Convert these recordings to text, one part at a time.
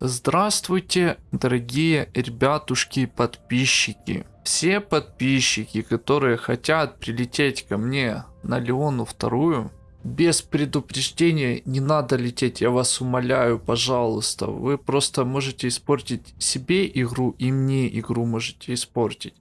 Здравствуйте, дорогие ребятушки подписчики. Все подписчики, которые хотят прилететь ко мне на Леону вторую, без предупреждения не надо лететь, я вас умоляю, пожалуйста. Вы просто можете испортить себе игру и мне игру можете испортить.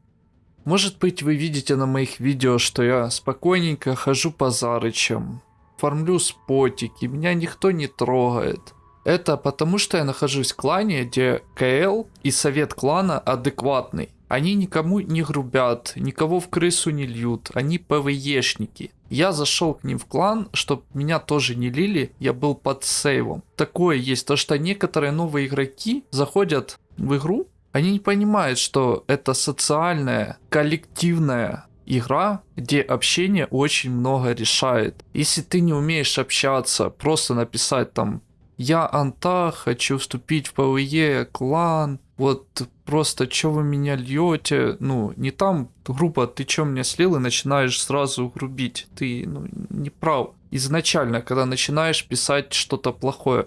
Может быть вы видите на моих видео, что я спокойненько хожу по зарычам, фармлю спотики, меня никто не трогает. Это потому, что я нахожусь в клане, где КЛ и совет клана адекватный. Они никому не грубят, никого в крысу не льют, они ПВЕшники. Я зашел к ним в клан, чтобы меня тоже не лили, я был под сейвом. Такое есть, то что некоторые новые игроки заходят в игру, они не понимают, что это социальная, коллективная игра, где общение очень много решает. Если ты не умеешь общаться, просто написать там я Анта, хочу вступить в PvE, клан, вот просто что вы меня льете, ну, не там, грубо, ты что меня слил и начинаешь сразу грубить, ты, ну, не прав. Изначально, когда начинаешь писать что-то плохое.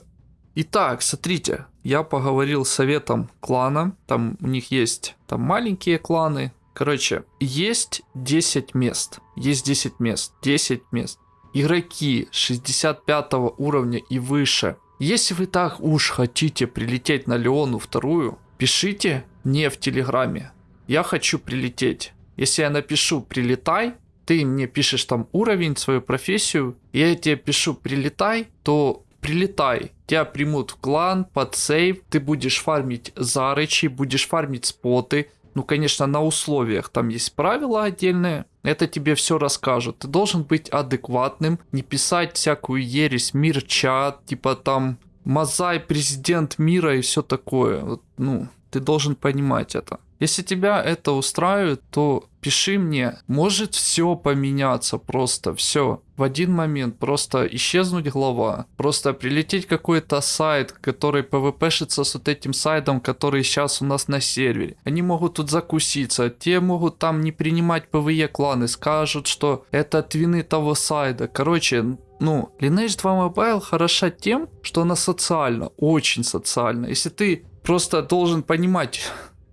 Итак, смотрите, я поговорил с советом клана, там у них есть там маленькие кланы, короче, есть 10 мест, есть 10 мест, 10 мест. Игроки 65 уровня и выше если вы так уж хотите прилететь на Леону вторую, пишите мне в Телеграме. Я хочу прилететь. Если я напишу «прилетай», ты мне пишешь там уровень, свою профессию, я тебе пишу «прилетай», то прилетай. Тебя примут в клан, под сейв, ты будешь фармить зарычи, будешь фармить споты, ну, конечно, на условиях. Там есть правила отдельные. Это тебе все расскажут. Ты должен быть адекватным, не писать всякую ересь, мир чат, типа там Мазай президент мира и все такое. Вот, ну, ты должен понимать это. Если тебя это устраивает, то пиши мне. Может все поменяться просто, все. В один момент просто исчезнуть глава. Просто прилететь какой-то side, который PvP шится с вот этим side ом, который сейчас у нас на сервере. Они могут тут закуситься. Те могут там не принимать PvE кланы. Скажут, что это твины того side а. Короче, ну, Lineage 2 Mobile хороша тем, что она социальна, очень социальна. Если ты просто должен понимать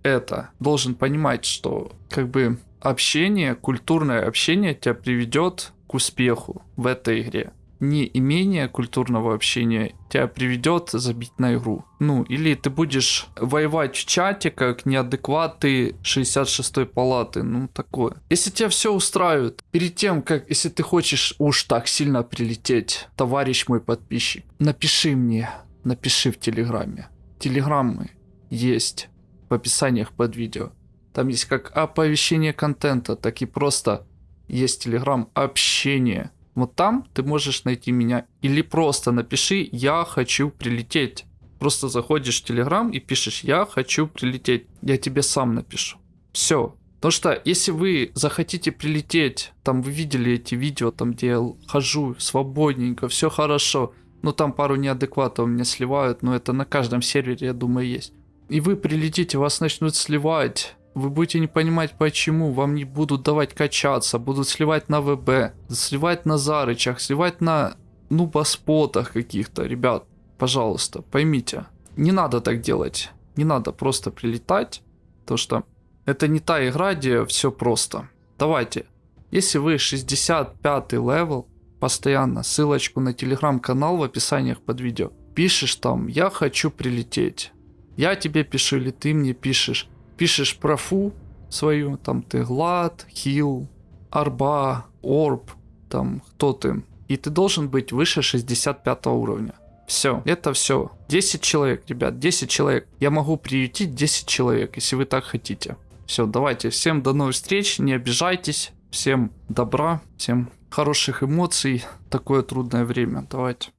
это, должен понимать, что как бы общение, культурное общение тебя приведет к успеху в этой игре. Не имение культурного общения тебя приведет забить на игру. Ну, или ты будешь воевать в чате, как неадекваты 66-й палаты, ну такое. Если тебя все устраивает, перед тем, как, если ты хочешь уж так сильно прилететь, товарищ мой подписчик, напиши мне, напиши в Телеграме. Телеграммы есть в описаниях под видео. Там есть как оповещение контента, так и просто есть телеграм общение. Вот там ты можешь найти меня. Или просто напиши «Я хочу прилететь». Просто заходишь в телеграм и пишешь «Я хочу прилететь». Я тебе сам напишу. Все. Потому что если вы захотите прилететь, там вы видели эти видео, там где я хожу свободненько, все хорошо, ну там пару неадекватов меня сливают, но это на каждом сервере, я думаю, есть и вы прилетите, вас начнут сливать. Вы будете не понимать почему, вам не будут давать качаться, будут сливать на ВБ, сливать на зарычах, сливать на ну спотах каких-то. Ребят, пожалуйста, поймите, не надо так делать. Не надо просто прилетать, то что это не та игра, где все просто. Давайте, если вы 65 level, постоянно ссылочку на телеграм-канал в описаниях под видео. Пишешь там, я хочу прилететь. Я тебе пишу или ты мне пишешь. Пишешь профу свою, там ты глад, хил, арба, орб, там кто ты. И ты должен быть выше 65 уровня. Все, это все. 10 человек, ребят, 10 человек. Я могу приютить 10 человек, если вы так хотите. Все, давайте, всем до новых встреч, не обижайтесь. Всем добра, всем хороших эмоций. Такое трудное время, давайте.